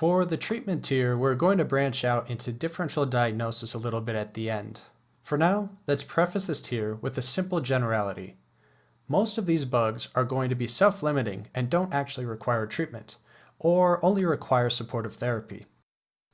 For the treatment tier, we're going to branch out into differential diagnosis a little bit at the end. For now, let's preface this tier with a simple generality. Most of these bugs are going to be self-limiting and don't actually require treatment, or only require supportive therapy.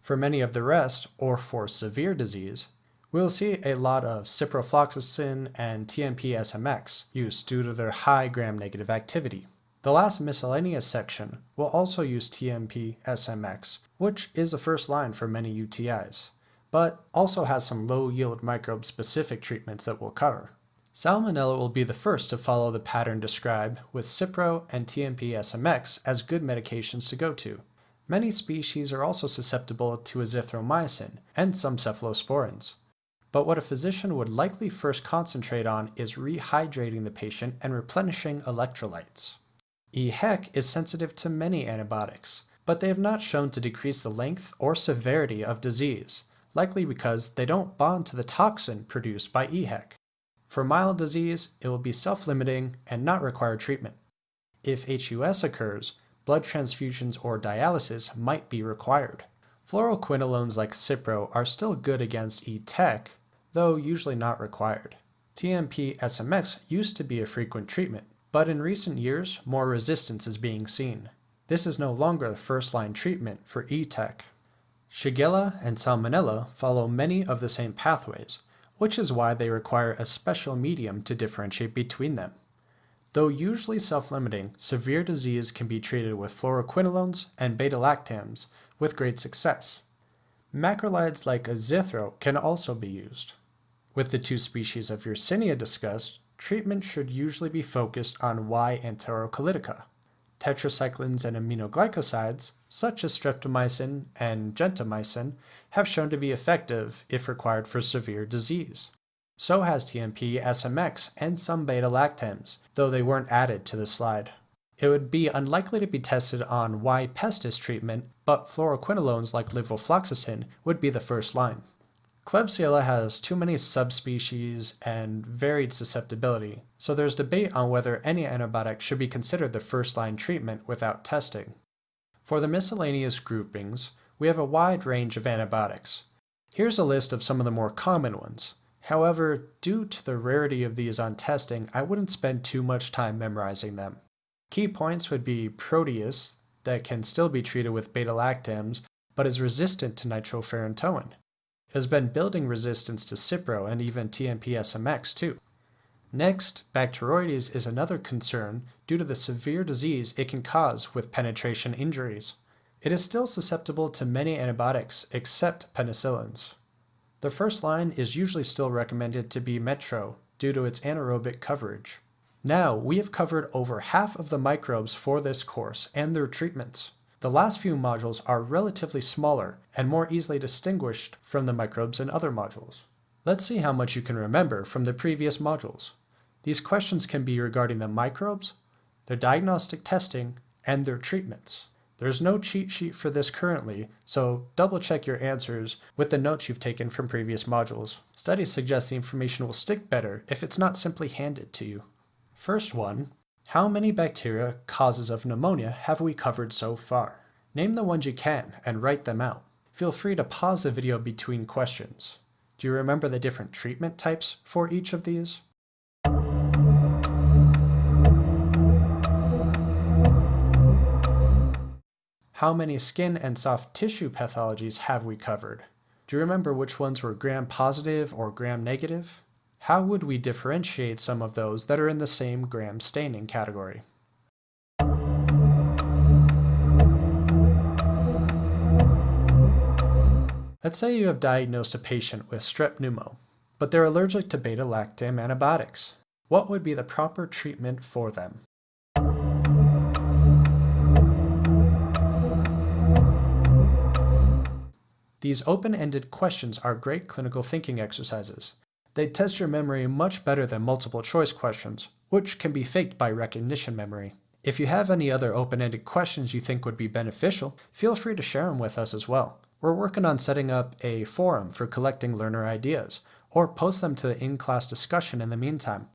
For many of the rest, or for severe disease, we'll see a lot of ciprofloxacin and TMP-SMX use due to their high gram-negative activity. The last miscellaneous section will also use TMP-SMX, which is the first line for many UTIs, but also has some low-yield microbe-specific treatments that we'll cover. Salmonella will be the first to follow the pattern described with Cipro and TMP-SMX as good medications to go to. Many species are also susceptible to azithromycin and some cephalosporins. But what a physician would likely first concentrate on is rehydrating the patient and replenishing electrolytes. EHEC is sensitive to many antibiotics, but they have not shown to decrease the length or severity of disease, likely because they don't bond to the toxin produced by EHEC. For mild disease, it will be self-limiting and not require treatment. If HUS occurs, blood transfusions or dialysis might be required. Fluoroquinolones like Cipro are still good against ETEC, though usually not required. TMP-SMX used to be a frequent treatment, but in recent years, more resistance is being seen. This is no longer the first-line treatment for ETEC. Shigella and Salmonella follow many of the same pathways, which is why they require a special medium to differentiate between them. Though usually self-limiting, severe disease can be treated with fluoroquinolones and beta-lactams with great success. Macrolides like azithro can also be used. With the two species of Yersinia discussed, treatment should usually be focused on Y enterocolitica. Tetracyclines and aminoglycosides, such as streptomycin and gentamicin, have shown to be effective if required for severe disease. So has TMP, SMX, and some beta-lactams, though they weren't added to the slide. It would be unlikely to be tested on Y pestis treatment, but fluoroquinolones like levofloxacin would be the first line. Klebsiella has too many subspecies and varied susceptibility, so there's debate on whether any antibiotic should be considered the first-line treatment without testing. For the miscellaneous groupings, we have a wide range of antibiotics. Here's a list of some of the more common ones. However, due to the rarity of these on testing, I wouldn't spend too much time memorizing them. Key points would be Proteus, that can still be treated with beta-lactams, but is resistant to nitrofurantoin has been building resistance to Cipro and even TMP-SMX too. Next, Bacteroides is another concern due to the severe disease it can cause with penetration injuries. It is still susceptible to many antibiotics except penicillins. The first line is usually still recommended to be Metro due to its anaerobic coverage. Now, we have covered over half of the microbes for this course and their treatments. The last few modules are relatively smaller and more easily distinguished from the microbes in other modules. Let's see how much you can remember from the previous modules. These questions can be regarding the microbes, their diagnostic testing, and their treatments. There's no cheat sheet for this currently, so double check your answers with the notes you've taken from previous modules. Studies suggest the information will stick better if it's not simply handed to you. First one, how many bacteria causes of pneumonia have we covered so far? Name the ones you can and write them out. Feel free to pause the video between questions. Do you remember the different treatment types for each of these? How many skin and soft tissue pathologies have we covered? Do you remember which ones were gram-positive or gram-negative? How would we differentiate some of those that are in the same gram staining category? Let's say you have diagnosed a patient with strep pneumo, but they're allergic to beta-lactam antibiotics. What would be the proper treatment for them? These open-ended questions are great clinical thinking exercises. They test your memory much better than multiple choice questions, which can be faked by recognition memory. If you have any other open-ended questions you think would be beneficial, feel free to share them with us as well. We're working on setting up a forum for collecting learner ideas, or post them to the in-class discussion in the meantime.